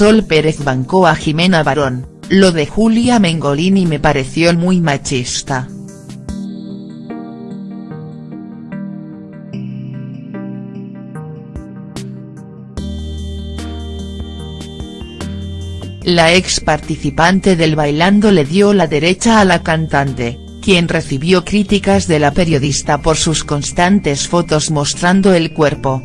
Sol Pérez bancó a Jimena Barón, lo de Julia Mengolini me pareció muy machista. La ex participante del Bailando le dio la derecha a la cantante, quien recibió críticas de la periodista por sus constantes fotos mostrando el cuerpo.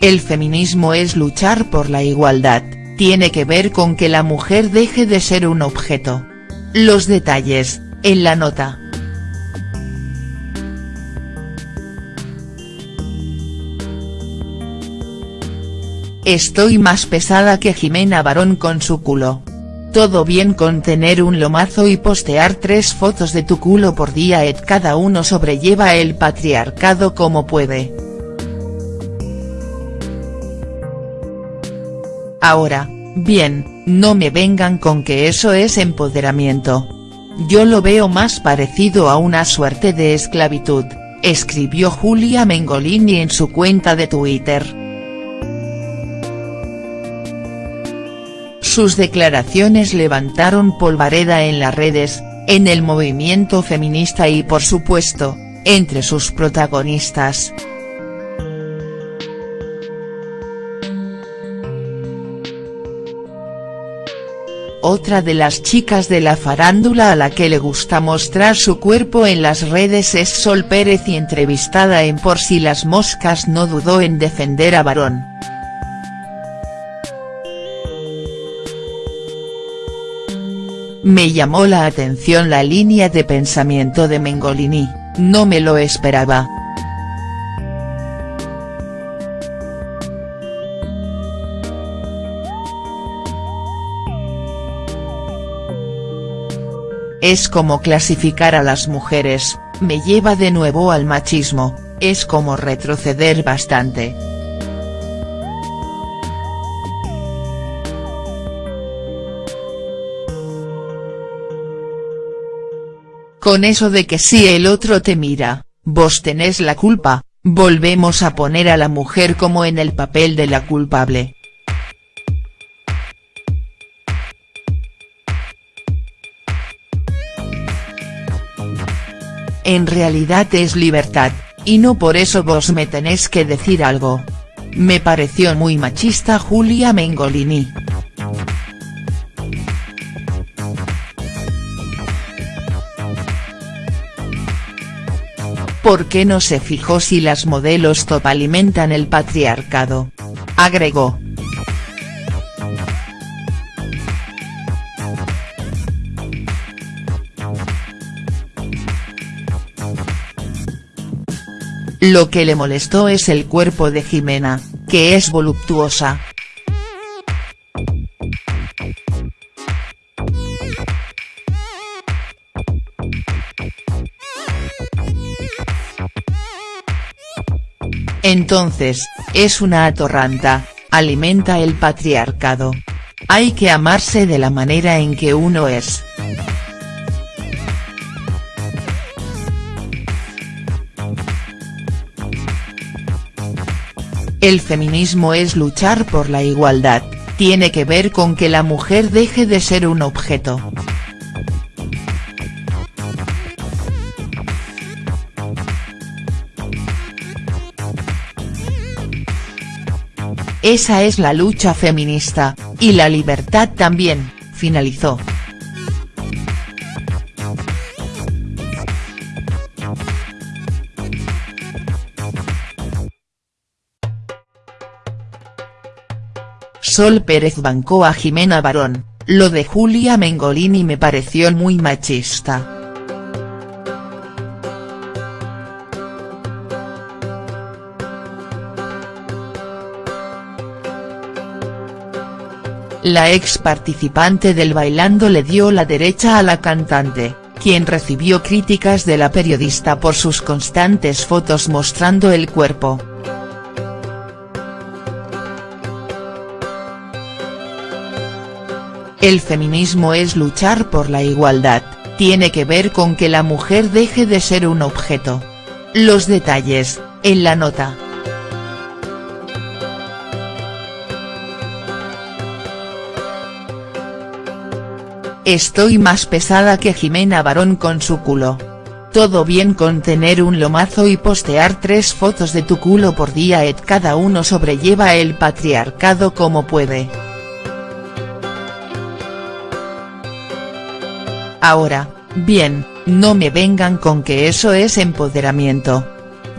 El feminismo es luchar por la igualdad, tiene que ver con que la mujer deje de ser un objeto. Los detalles, en la nota. Estoy más pesada que Jimena Barón con su culo. Todo bien con tener un lomazo y postear tres fotos de tu culo por día et cada uno sobrelleva el patriarcado como puede. Ahora, bien, no me vengan con que eso es empoderamiento. Yo lo veo más parecido a una suerte de esclavitud, escribió Julia Mengolini en su cuenta de Twitter. Sus declaraciones levantaron polvareda en las redes, en el movimiento feminista y por supuesto, entre sus protagonistas. Otra de las chicas de la farándula a la que le gusta mostrar su cuerpo en las redes es Sol Pérez y entrevistada en Por si las moscas no dudó en defender a Barón. Me llamó la atención la línea de pensamiento de Mengolini, no me lo esperaba. Es como clasificar a las mujeres, me lleva de nuevo al machismo, es como retroceder bastante. Con eso de que si el otro te mira, vos tenés la culpa, volvemos a poner a la mujer como en el papel de la culpable. En realidad es libertad, y no por eso vos me tenés que decir algo. Me pareció muy machista Julia Mengolini. ¿Por qué no se fijó si las modelos top alimentan el patriarcado? Agregó. Lo que le molestó es el cuerpo de Jimena, que es voluptuosa. Entonces, es una atorranta, alimenta el patriarcado. Hay que amarse de la manera en que uno es. El feminismo es luchar por la igualdad, tiene que ver con que la mujer deje de ser un objeto. Esa es la lucha feminista, y la libertad también, finalizó. Sol Pérez bancó a Jimena Barón, lo de Julia Mengolini me pareció muy machista. La ex participante del Bailando le dio la derecha a la cantante, quien recibió críticas de la periodista por sus constantes fotos mostrando el cuerpo. El feminismo es luchar por la igualdad, tiene que ver con que la mujer deje de ser un objeto. Los detalles, En la nota. Estoy más pesada que Jimena Barón con su culo. Todo bien con tener un lomazo y postear tres fotos de tu culo por día et cada uno sobrelleva el patriarcado como puede. Ahora, bien, no me vengan con que eso es empoderamiento.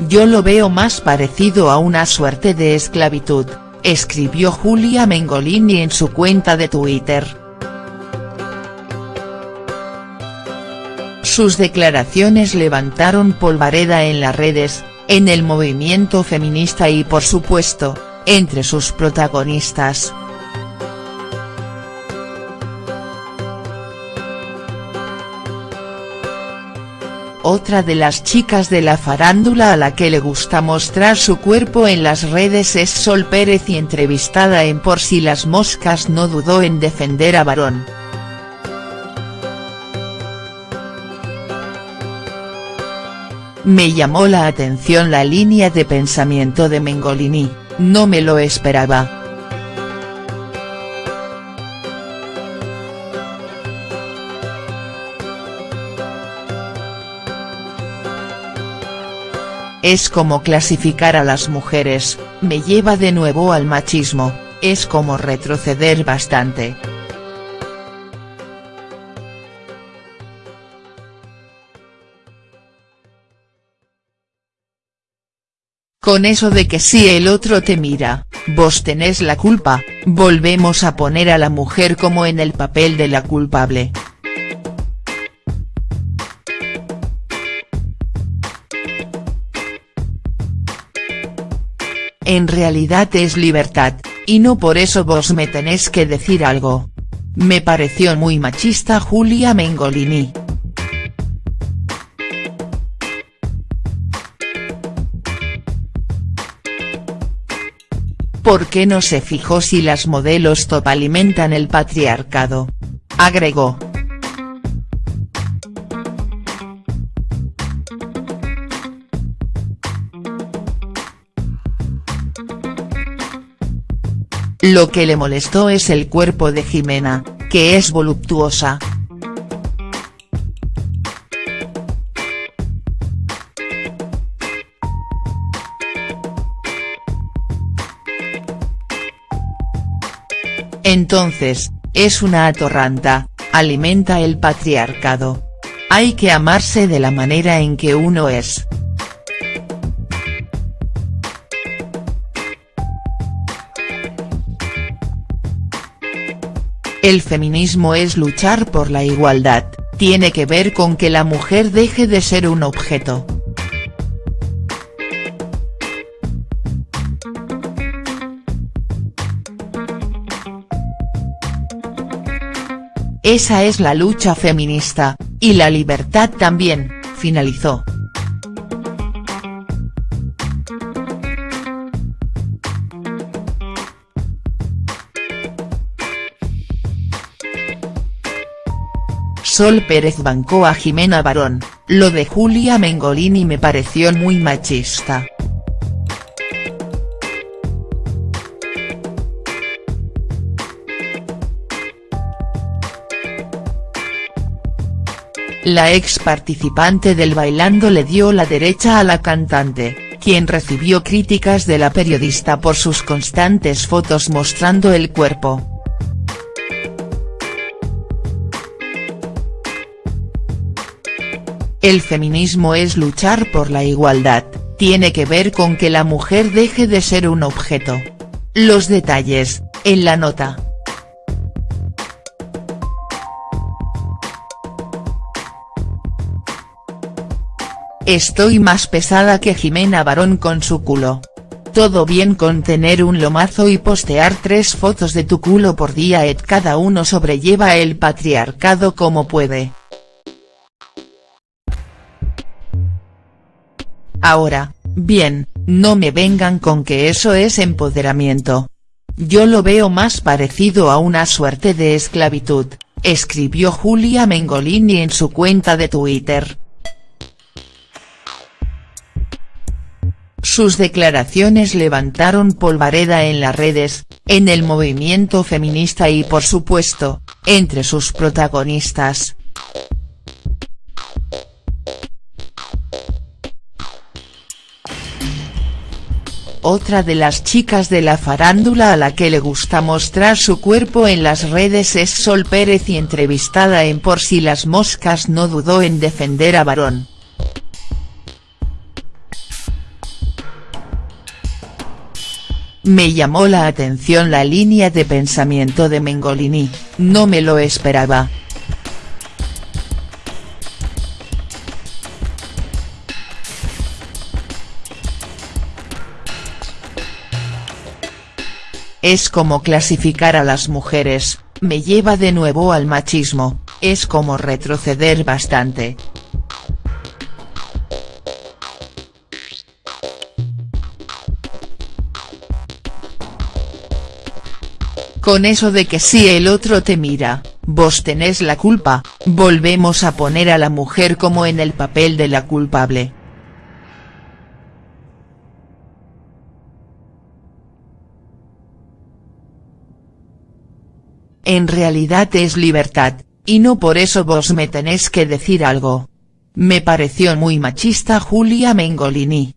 Yo lo veo más parecido a una suerte de esclavitud, escribió Julia Mengolini en su cuenta de Twitter. Sus declaraciones levantaron polvareda en las redes, en el movimiento feminista y por supuesto, entre sus protagonistas. Otra de las chicas de la farándula a la que le gusta mostrar su cuerpo en las redes es Sol Pérez y entrevistada en Por si las moscas no dudó en defender a Varón. Me llamó la atención la línea de pensamiento de Mengolini, no me lo esperaba. Es como clasificar a las mujeres, me lleva de nuevo al machismo, es como retroceder bastante. Con eso de que si el otro te mira, vos tenés la culpa, volvemos a poner a la mujer como en el papel de la culpable. En realidad es libertad, y no por eso vos me tenés que decir algo. Me pareció muy machista Julia Mengolini. ¿Por qué no se fijó si las modelos top alimentan el patriarcado? Agregó. Lo que le molestó es el cuerpo de Jimena, que es voluptuosa, Entonces, es una atorranta, alimenta el patriarcado. Hay que amarse de la manera en que uno es. El feminismo es luchar por la igualdad, tiene que ver con que la mujer deje de ser un objeto. Esa es la lucha feminista, y la libertad también, finalizó. Sol Pérez bancó a Jimena Barón, lo de Julia Mengolini me pareció muy machista. La ex participante del Bailando le dio la derecha a la cantante, quien recibió críticas de la periodista por sus constantes fotos mostrando el cuerpo. El feminismo es luchar por la igualdad, tiene que ver con que la mujer deje de ser un objeto. Los detalles, en la nota. Estoy más pesada que Jimena Barón con su culo. Todo bien con tener un lomazo y postear tres fotos de tu culo por día et cada uno sobrelleva el patriarcado como puede. Ahora, bien, no me vengan con que eso es empoderamiento. Yo lo veo más parecido a una suerte de esclavitud, escribió Julia Mengolini en su cuenta de Twitter. Sus declaraciones levantaron polvareda en las redes, en el movimiento feminista y por supuesto, entre sus protagonistas. Otra de las chicas de la farándula a la que le gusta mostrar su cuerpo en las redes es Sol Pérez y entrevistada en Por si las moscas no dudó en defender a Varón. Me llamó la atención la línea de pensamiento de Mengolini, no me lo esperaba. Es como clasificar a las mujeres, me lleva de nuevo al machismo, es como retroceder bastante. Con eso de que si el otro te mira, vos tenés la culpa, volvemos a poner a la mujer como en el papel de la culpable. En realidad es libertad, y no por eso vos me tenés que decir algo. Me pareció muy machista Julia Mengolini.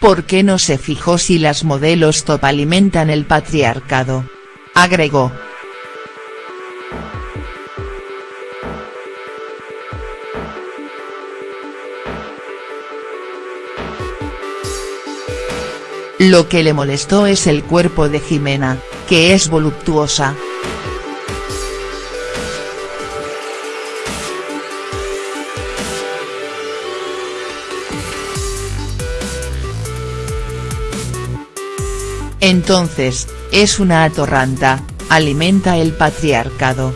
¿Por qué no se fijó si las modelos top alimentan el patriarcado? Agregó. Lo que le molestó es el cuerpo de Jimena, que es voluptuosa. Entonces, es una atorranta, alimenta el patriarcado.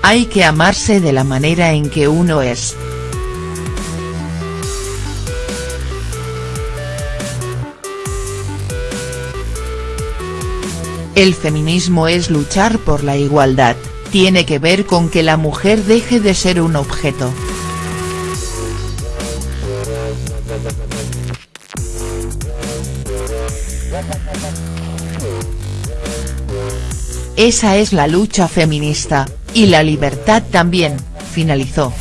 Hay que amarse de la manera en que uno es. El feminismo es luchar por la igualdad, tiene que ver con que la mujer deje de ser un objeto. Esa es la lucha feminista, y la libertad también, finalizó.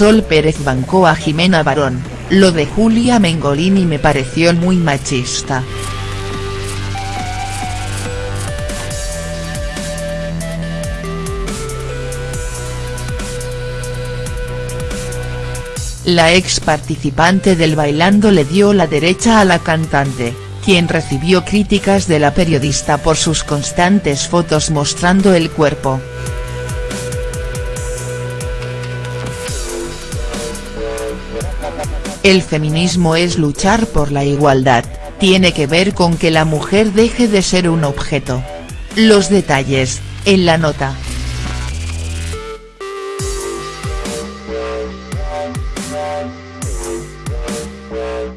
Sol Pérez bancó a Jimena Barón, lo de Julia Mengolini me pareció muy machista. La ex participante del Bailando le dio la derecha a la cantante, quien recibió críticas de la periodista por sus constantes fotos mostrando el cuerpo. El feminismo es luchar por la igualdad, tiene que ver con que la mujer deje de ser un objeto. Los detalles, en la nota.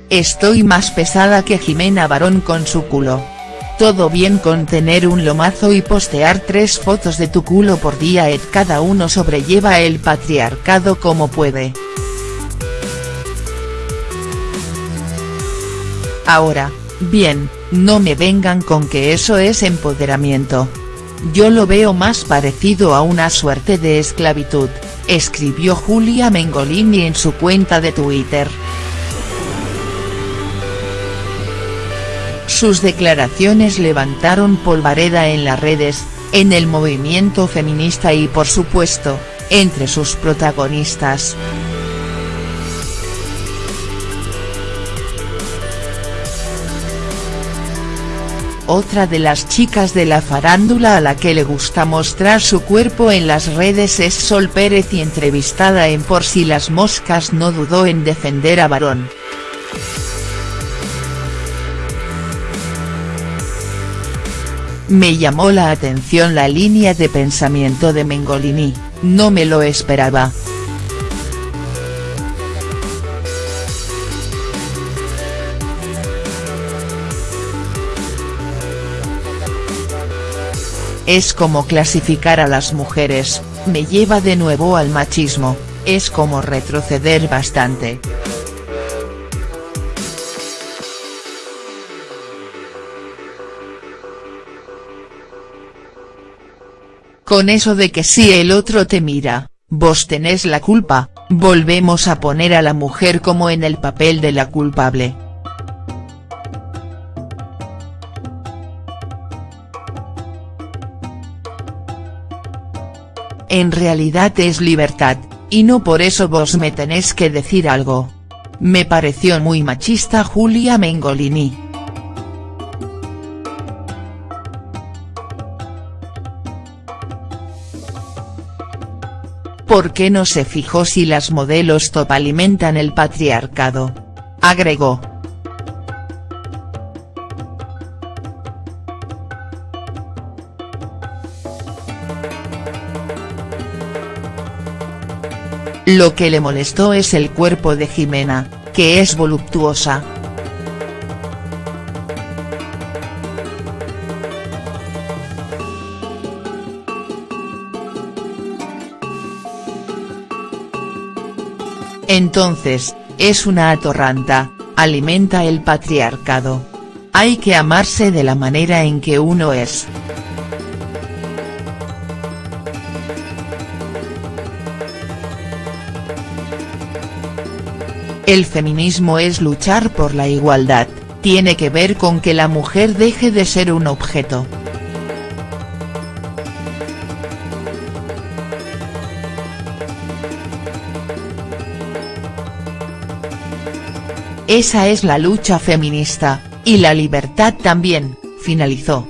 Estoy más pesada que Jimena Barón con su culo. Todo bien con tener un lomazo y postear tres fotos de tu culo por día et cada uno sobrelleva el patriarcado como puede. Ahora, bien, no me vengan con que eso es empoderamiento. Yo lo veo más parecido a una suerte de esclavitud, escribió Julia Mengolini en su cuenta de Twitter. Sus declaraciones levantaron polvareda en las redes, en el movimiento feminista y por supuesto, entre sus protagonistas. Otra de las chicas de la farándula a la que le gusta mostrar su cuerpo en las redes es Sol Pérez y entrevistada en Por si las moscas no dudó en defender a Varón. Me llamó la atención la línea de pensamiento de Mengolini, no me lo esperaba. Es como clasificar a las mujeres, me lleva de nuevo al machismo, es como retroceder bastante. Con eso de que si el otro te mira, vos tenés la culpa, volvemos a poner a la mujer como en el papel de la culpable. En realidad es libertad, y no por eso vos me tenés que decir algo. Me pareció muy machista Julia Mengolini. ¿Por qué no se fijó si las modelos top alimentan el patriarcado? Agregó. Lo que le molestó es el cuerpo de Jimena, que es voluptuosa. Entonces, es una atorranta, alimenta el patriarcado. Hay que amarse de la manera en que uno es. El feminismo es luchar por la igualdad, tiene que ver con que la mujer deje de ser un objeto. Esa es la lucha feminista, y la libertad también, finalizó.